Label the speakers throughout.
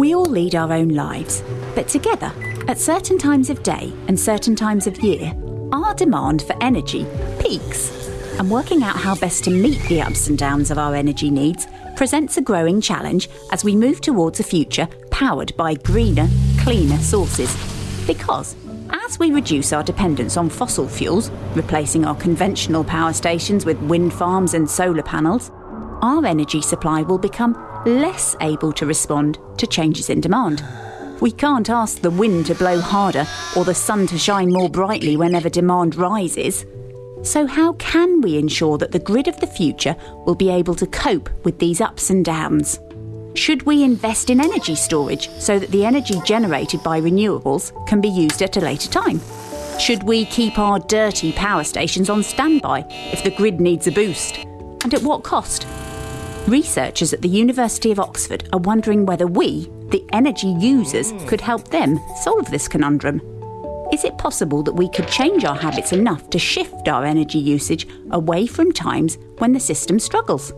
Speaker 1: We all lead our own lives, but together, at certain times of day and certain times of year, our demand for energy peaks. And working out how best to meet the ups and downs of our energy needs presents a growing challenge as we move towards a future powered by greener, cleaner sources. Because as we reduce our dependence on fossil fuels, replacing our conventional power stations with wind farms and solar panels, our energy supply will become less able to respond to changes in demand. We can't ask the wind to blow harder or the sun to shine more brightly whenever demand rises. So, how can we ensure that the grid of the future will be able to cope with these ups and downs? Should we invest in energy storage so that the energy generated by renewables can be used at a later time? Should we keep our dirty power stations on standby if the grid needs a boost? And at what cost? Researchers at the University of Oxford are wondering whether we, the energy users, hmm. could help them solve this conundrum. Is it possible that we could change our habits enough to shift our energy usage away from times when the system struggles?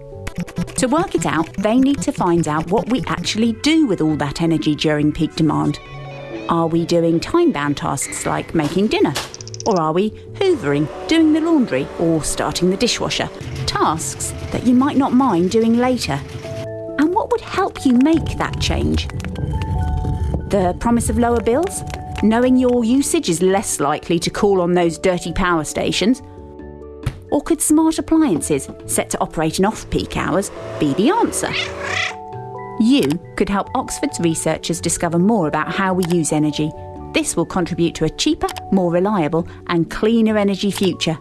Speaker 1: To work it out, they need to find out what we actually do with all that energy during peak demand. Are we doing time bound tasks like making dinner? Or are we hoovering, doing the laundry, or starting the dishwasher? Tasks that you might not mind doing later. And what would help you make that change? The promise of lower bills? Knowing your usage is less likely to call on those dirty power stations? Or could smart appliances set to operate in off peak hours be the answer? You could help Oxford's researchers discover more about how we use energy. This will contribute to a cheaper, more reliable, and cleaner energy future.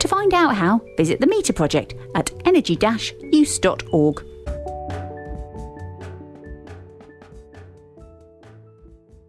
Speaker 1: To find out how, visit the Meter Project at energy use.org.